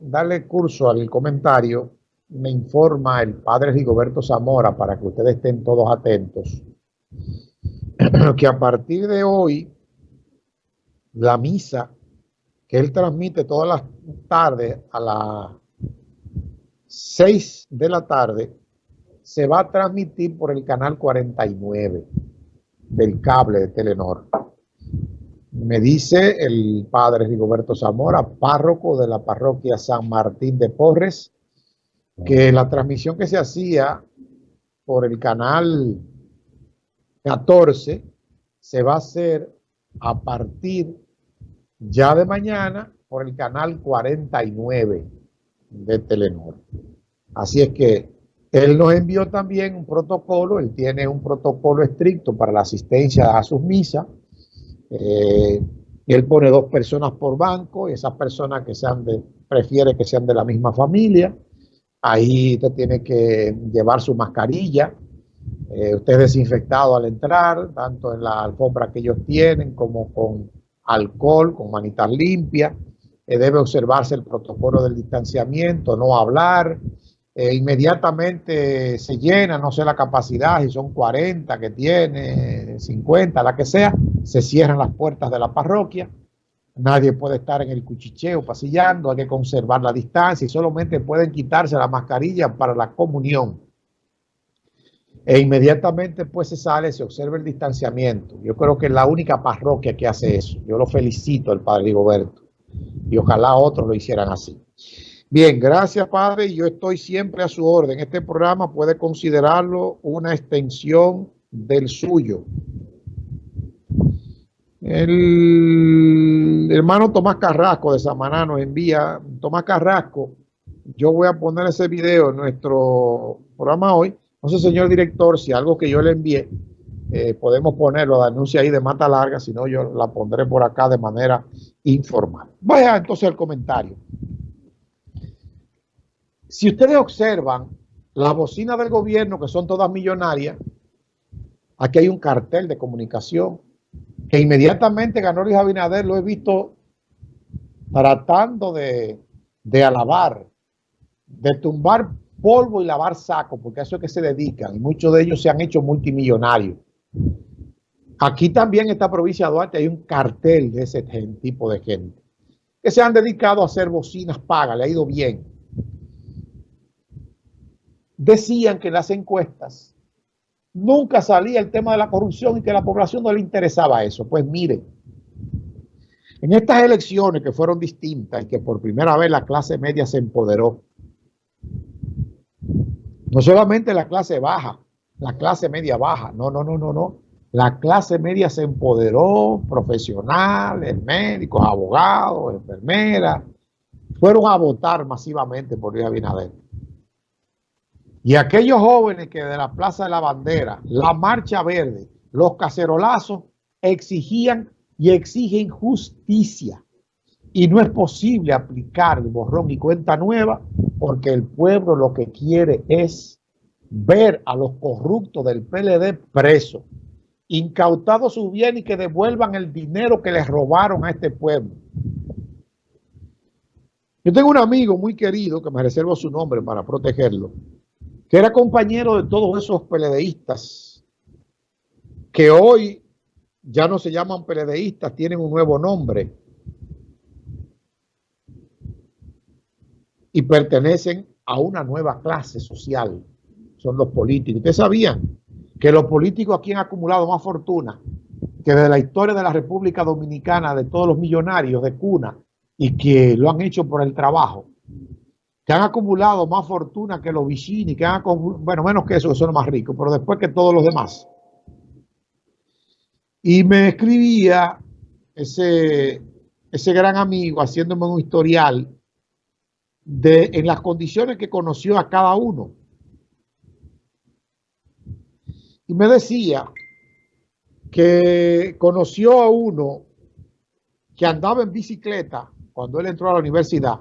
darle curso al comentario, me informa el padre Rigoberto Zamora para que ustedes estén todos atentos, que a partir de hoy, la misa que él transmite todas las tardes a las 6 de la tarde, se va a transmitir por el canal 49 del cable de Telenor. Me dice el padre Rigoberto Zamora, párroco de la parroquia San Martín de Porres, que la transmisión que se hacía por el canal 14 se va a hacer a partir ya de mañana por el canal 49 de Telenor. Así es que él nos envió también un protocolo, él tiene un protocolo estricto para la asistencia a sus misas. Eh, él pone dos personas por banco, y esas personas que sean de, prefiere que sean de la misma familia. Ahí usted tiene que llevar su mascarilla. Eh, usted es desinfectado al entrar, tanto en la alfombra que ellos tienen como con alcohol, con manitas limpias. Eh, debe observarse el protocolo del distanciamiento, no hablar, eh, inmediatamente se llena, no sé la capacidad, si son 40 que tiene, 50, la que sea, se cierran las puertas de la parroquia, nadie puede estar en el cuchicheo pasillando, hay que conservar la distancia y solamente pueden quitarse la mascarilla para la comunión. E inmediatamente pues se sale, se observa el distanciamiento. Yo creo que es la única parroquia que hace eso. Yo lo felicito al padre Rigoberto y ojalá otros lo hicieran así. Bien, gracias Padre. Yo estoy siempre a su orden. Este programa puede considerarlo una extensión del suyo. El hermano Tomás Carrasco de Samaná nos envía, Tomás Carrasco, yo voy a poner ese video en nuestro programa hoy. No sé, señor director, si algo que yo le envié, eh, podemos ponerlo, de anuncio ahí de mata larga, si no yo la pondré por acá de manera informal. Vaya entonces al comentario. Si ustedes observan las bocinas del gobierno, que son todas millonarias, aquí hay un cartel de comunicación que inmediatamente ganó Luis Abinader, lo he visto tratando de, de alabar, de tumbar polvo y lavar saco, porque a eso es que se dedican, y muchos de ellos se han hecho multimillonarios. Aquí también en esta provincia de Duarte hay un cartel de ese tipo de gente, que se han dedicado a hacer bocinas pagas, le ha ido bien decían que en las encuestas nunca salía el tema de la corrupción y que a la población no le interesaba eso. Pues miren, en estas elecciones que fueron distintas y que por primera vez la clase media se empoderó, no solamente la clase baja, la clase media baja, no, no, no, no, no. La clase media se empoderó, profesionales, médicos, abogados, enfermeras, fueron a votar masivamente por Luis Abinader. Y aquellos jóvenes que de la Plaza de la Bandera, la Marcha Verde, los cacerolazos, exigían y exigen justicia. Y no es posible aplicar el borrón y cuenta nueva porque el pueblo lo que quiere es ver a los corruptos del PLD presos, incautados su bien y que devuelvan el dinero que les robaron a este pueblo. Yo tengo un amigo muy querido que me reservo su nombre para protegerlo, que era compañero de todos esos peledeístas que hoy ya no se llaman peledeístas, tienen un nuevo nombre. Y pertenecen a una nueva clase social, son los políticos. Ustedes sabían que los políticos aquí han acumulado más fortuna que desde la historia de la República Dominicana, de todos los millonarios de cuna, y que lo han hecho por el trabajo que han acumulado más fortuna que los Vicini, que han bueno, menos que eso, que son los más ricos, pero después que todos los demás. Y me escribía ese, ese gran amigo haciéndome un historial de en las condiciones que conoció a cada uno. Y me decía que conoció a uno que andaba en bicicleta cuando él entró a la universidad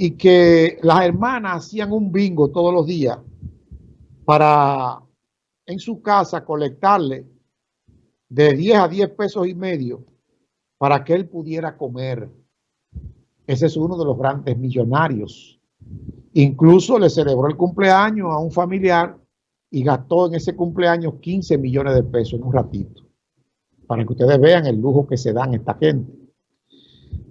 y que las hermanas hacían un bingo todos los días para en su casa colectarle de 10 a 10 pesos y medio para que él pudiera comer. Ese es uno de los grandes millonarios. Incluso le celebró el cumpleaños a un familiar y gastó en ese cumpleaños 15 millones de pesos en un ratito. Para que ustedes vean el lujo que se dan esta gente.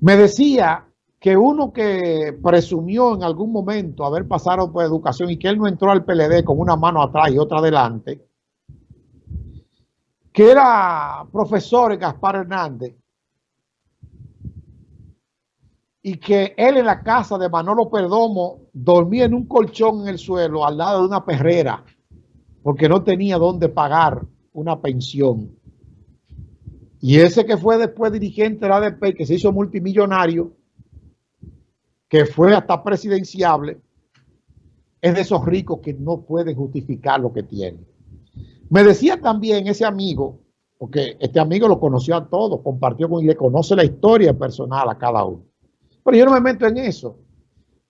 Me decía que uno que presumió en algún momento haber pasado por educación y que él no entró al PLD con una mano atrás y otra adelante, que era profesor Gaspar Hernández, y que él en la casa de Manolo Perdomo dormía en un colchón en el suelo al lado de una perrera porque no tenía dónde pagar una pensión. Y ese que fue después dirigente de la ADP, que se hizo multimillonario, que fue hasta presidenciable, es de esos ricos que no pueden justificar lo que tienen. Me decía también ese amigo, porque este amigo lo conoció a todos, compartió con y le conoce la historia personal a cada uno. Pero yo no me meto en eso.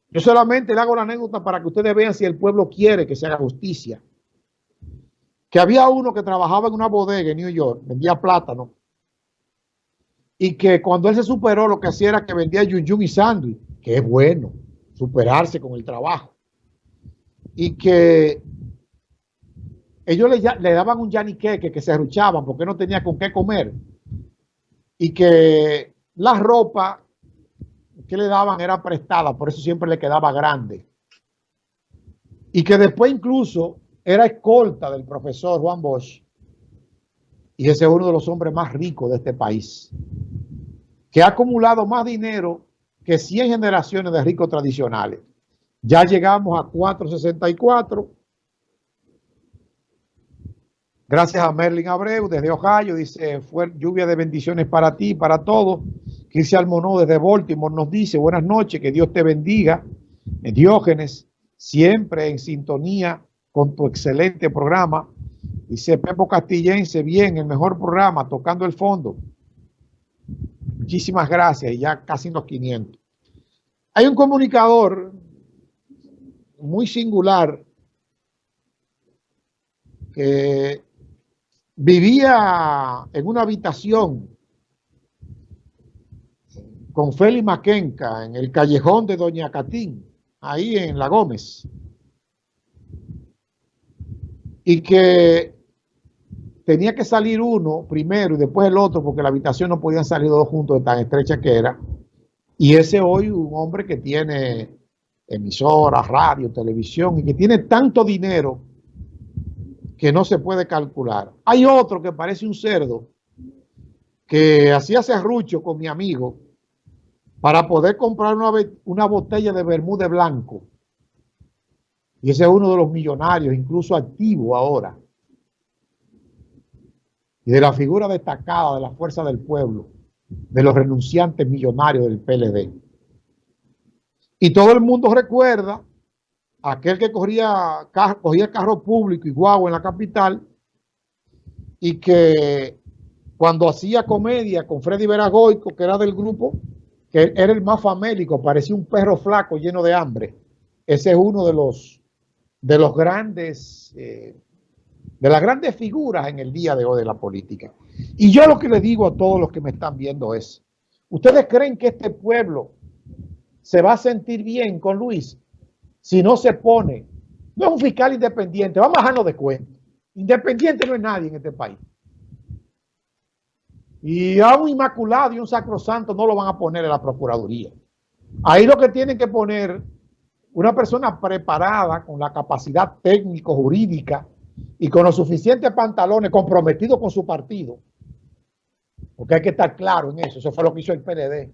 Yo solamente le hago la anécdota para que ustedes vean si el pueblo quiere que se haga justicia. Que había uno que trabajaba en una bodega en New York, vendía plátano, y que cuando él se superó lo que hacía era que vendía yun y sándwich, que es bueno, superarse con el trabajo. Y que ellos le, daban un yaniqueque que se arruchaban porque no tenía con qué comer. Y que la ropa que le daban era prestada, por eso siempre le quedaba grande. Y que después incluso era escolta del profesor Juan Bosch. Y ese es uno de los hombres más ricos de este país. Que ha acumulado más dinero que 100 generaciones de ricos tradicionales. Ya llegamos a 464. Gracias a Merlin Abreu desde Ohio. Dice, fue lluvia de bendiciones para ti, para todos. Cristian Almonó desde Baltimore nos dice, buenas noches, que Dios te bendiga. Diógenes, siempre en sintonía con tu excelente programa. Dice Pepo Castillense, bien, el mejor programa, tocando el fondo. Muchísimas gracias, ya casi los 500. Hay un comunicador muy singular que vivía en una habitación con Félix Maquenca en el callejón de Doña Catín, ahí en La Gómez. Y que tenía que salir uno primero y después el otro, porque la habitación no podían salir dos juntos de tan estrecha que era. Y ese hoy un hombre que tiene emisoras, radio, televisión y que tiene tanto dinero que no se puede calcular. Hay otro que parece un cerdo que hacía serrucho con mi amigo para poder comprar una, una botella de Bermude blanco. Y ese es uno de los millonarios, incluso activo ahora. Y de la figura destacada de la fuerza del pueblo, de los renunciantes millonarios del PLD. Y todo el mundo recuerda aquel que cogía, cogía carro público y guagua en la capital y que cuando hacía comedia con Freddy Veragoico, que era del grupo, que era el más famélico, parecía un perro flaco lleno de hambre. Ese es uno de los, de los grandes, eh, de las grandes figuras en el día de hoy de la política. Y yo lo que le digo a todos los que me están viendo es, ¿ustedes creen que este pueblo se va a sentir bien con Luis si no se pone? No es un fiscal independiente, vamos a bajarnos de cuenta. Independiente no es nadie en este país. Y a un inmaculado y un sacrosanto no lo van a poner en la Procuraduría. Ahí lo que tienen que poner una persona preparada con la capacidad técnico-jurídica y con los suficientes pantalones comprometidos con su partido. Porque hay que estar claro en eso. Eso fue lo que hizo el PLD.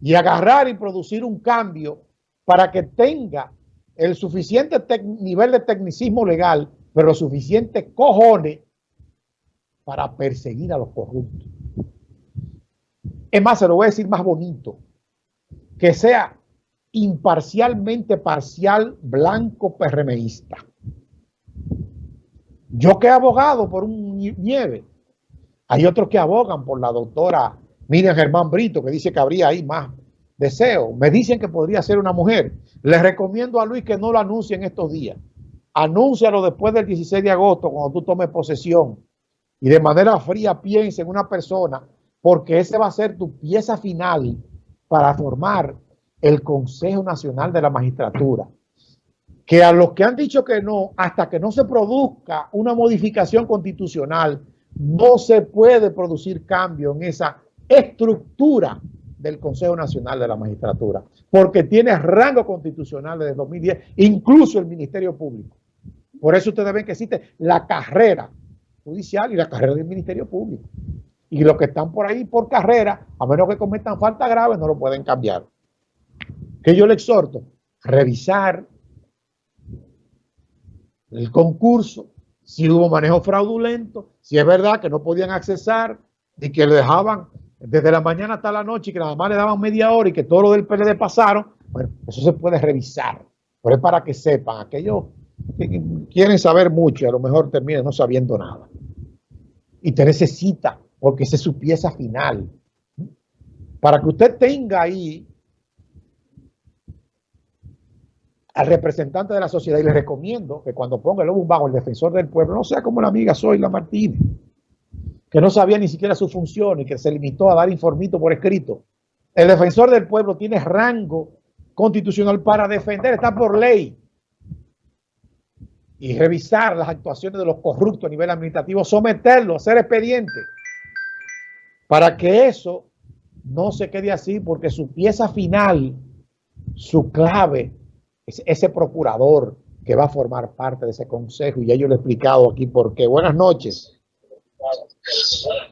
Y agarrar y producir un cambio para que tenga el suficiente nivel de tecnicismo legal, pero suficiente cojones para perseguir a los corruptos. Es más, se lo voy a decir más bonito. Que sea imparcialmente parcial blanco PRMista. Yo que he abogado por un nieve. Hay otros que abogan por la doctora Miriam Germán Brito, que dice que habría ahí más deseo. Me dicen que podría ser una mujer. Les recomiendo a Luis que no lo anuncie en estos días. Anúncialo después del 16 de agosto, cuando tú tomes posesión. Y de manera fría piense en una persona porque ese va a ser tu pieza final para formar el Consejo Nacional de la Magistratura, que a los que han dicho que no, hasta que no se produzca una modificación constitucional, no se puede producir cambio en esa estructura del Consejo Nacional de la Magistratura, porque tiene rango constitucional desde 2010, incluso el Ministerio Público. Por eso ustedes ven que existe la carrera judicial y la carrera del Ministerio Público. Y los que están por ahí por carrera, a menos que cometan falta grave, no lo pueden cambiar. Que yo le exhorto, revisar el concurso, si hubo manejo fraudulento, si es verdad que no podían accesar y que le dejaban desde la mañana hasta la noche y que nada más le daban media hora y que todo lo del PLD pasaron, bueno, eso se puede revisar. Pero es para que sepan, aquellos que quieren saber mucho y a lo mejor terminen no sabiendo nada. Y te necesita, porque esa es su pieza final. Para que usted tenga ahí al representante de la sociedad y le recomiendo que cuando ponga el lobo bajo el defensor del pueblo, no sea como la amiga Zoila Martínez, que no sabía ni siquiera su función y que se limitó a dar informito por escrito. El defensor del pueblo tiene rango constitucional para defender, está por ley. Y revisar las actuaciones de los corruptos a nivel administrativo, someterlo, hacer expediente, para que eso no se quede así, porque su pieza final, su clave, ese procurador que va a formar parte de ese consejo, y ya yo lo he explicado aquí porque Buenas noches.